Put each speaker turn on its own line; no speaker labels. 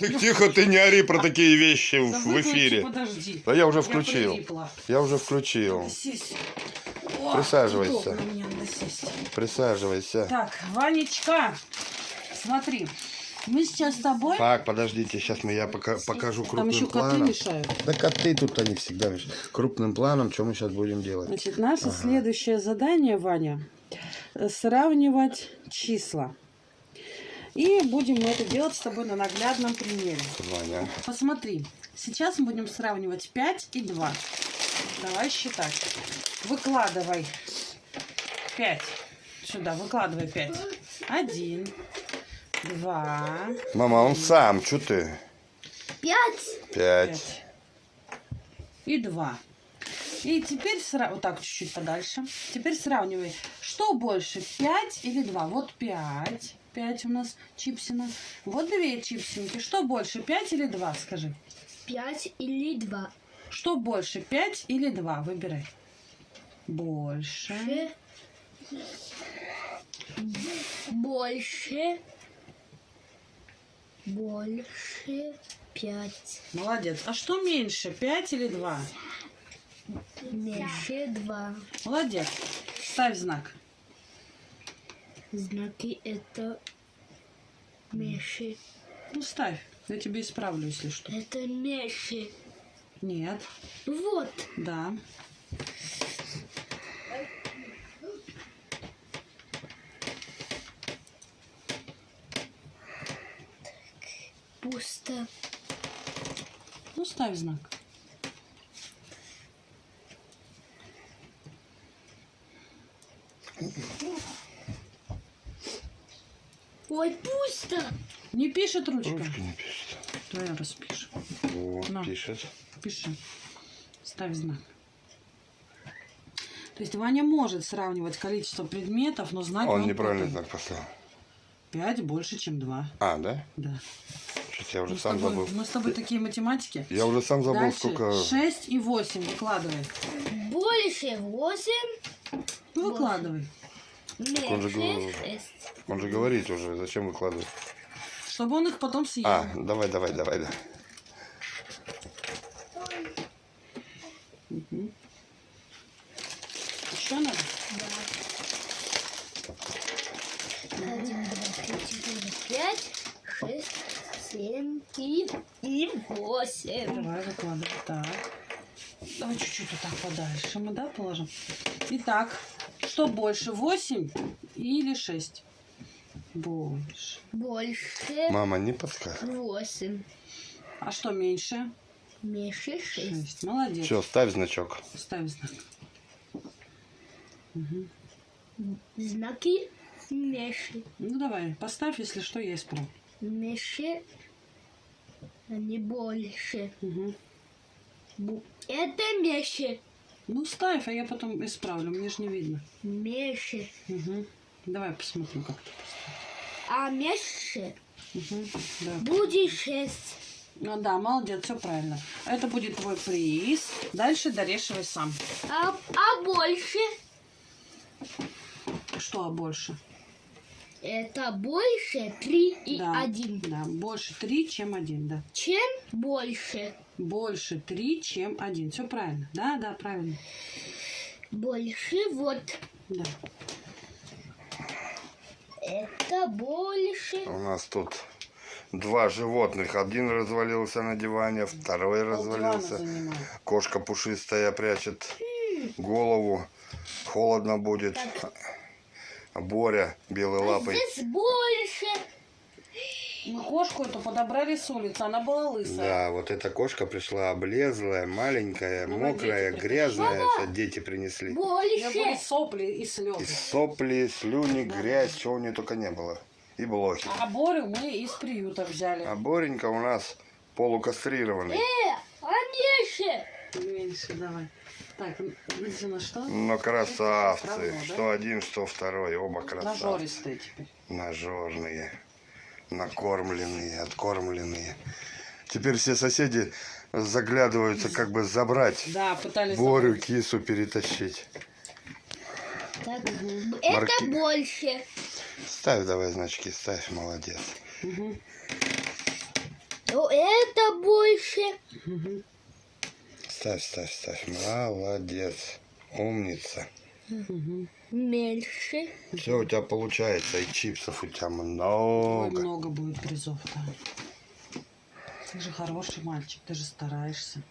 Ты тихо, ты не ори про такие вещи
Да
в, эфире.
Подожди.
Да я уже включил.
прилипла.
Я уже включил.
О,
Присаживайся. Присаживайся.
Так, Ванечка, смотри. Мы сейчас с тобой...
Так, подождите, сейчас мы я пока, покажу
Там
крупным
еще коты
планом.
мешают.
Да коты тут они всегда мешают. Крупным планом, что мы сейчас будем делать?
Значит, наше
Ага.
следующее задание, Ваня, э, сравнивать числа. И будем мы это делать с тобой на наглядном примере.
Ваня.
Посмотри, сейчас мы будем сравнивать 5 и 2. Давай считать. Выкладывай 5. Сюда, выкладывай 5. Один, два,
Мама, он сам, что ты?
Пять.
Пять.
пять. И два. И теперь сра- вот так чуть-чуть подальше. Теперь сравнивай, что больше, 5 или 2? Вот 5. 5 у нас чипсина. Вот две чипсинки. Что больше, 5 или 2, скажи?
Пять или два.
Что больше, 5 или 2? Выбирай. Больше.
Больше. Больше. Больше. Пять.
Молодец. А что меньше, 5 или 2?
Меньше два.
Молодец. Ставь знак.
Знаки это меньше.
Ну, ставь. Я тебе исправлю, если что.
Это меньше.
Нет.
Вот.
Да.
Пусто.
Ну, ставь знак.
Ой, пусто.
Не пишет ручка?
Ручка не пишет.
Твоя распиши.
Вот,
На.
пишет.
Пиши. Ставь знак. То есть Ваня может сравнивать количество предметов, но знать
Он неправильный
путает.
знак поставил.
5 больше, чем 2.
А, да?
Да.
Сейчас я уже
Мы
сам
тобой,
забыл.
мы с тобой такие математики.
Я уже сам забыл,
Дальше
сколько...
6 и 8 выкладывай.
Больше восемь.
Ну, выкладывай.
Он же. Он же говорит уже, зачем выкладывать?
Чтобы он их потом съел.
А, давай, давай, давай, да.
Еще надо?
Один, два, три, четыре, пять, шесть, семь и, и восемь.
Давай выкладывай. Так. Давай чуть-чуть вот так подальше мы, да, положим. Итак, что больше, 8 или 6? Больше.
Больше
Мама, не подсказывай.
восемь.
А что меньше?
Меньше шесть.
6. Молодец.
Все, ставь значок.
Ставь знак.
Знаки меньше.
Ну давай, поставь, если что, я исправлю.
Меньше, а не больше.
Мгм.
Бу- Это меньше.
Ну ставь, а я потом исправлю, мне же не видно.
Меньше.
Мгм. Давай посмотрим, как ты
А меньше
Мгм. Да.
будет шесть.
Ну да, молодец, все правильно. Это будет твой приз. Дальше дорешивай сам.
А, а больше
Что а больше?
это больше три и
да.
один.
Да, больше 3, чем 1, да.
Чем больше?
Больше 3, чем 1. Все правильно. Да, да, правильно.
Больше вот.
Да.
Это больше.
У нас тут два животных. Один развалился на диване, второй развалился. Кошка пушистая прячет голову. Холодно будет. А Боря белой лапой.
Здесь больше.
Мы кошку эту подобрали с улицы, она была лысая.
Да, вот эта кошка пришла облезлая, маленькая,
Ну,
мокрая,
дети
грязная. Это дети принесли.
Меня были сопли и
И
слезы.
сопли, слюни, грязь, чего у нее только не было. И блохи.
А Борю мы из приюта взяли.
А Боренька у нас полукастрированный.
Э, а меньше.
Меньше давай. Так, на что?
Но красавцы.
Равно, да?
Что один, что второй. Оба красавцы.
Нажористые теперь.
Нажорные. Накормленные, откормленные. Теперь все соседи заглядываются, как бы забрать.
Да, пытались...
Борю,
забрать.
кису перетащить.
Так,
Марки-
это больше.
Ставь давай значки, ставь, молодец.
Ну, это больше.
Ставь, ставь, ставь. Молодец. Умница.
Мгм.
Меньше.
Все у тебя получается, и чипсов у тебя
Ой,
много.
много будет призов, да. Ты же хороший мальчик, ты же стараешься.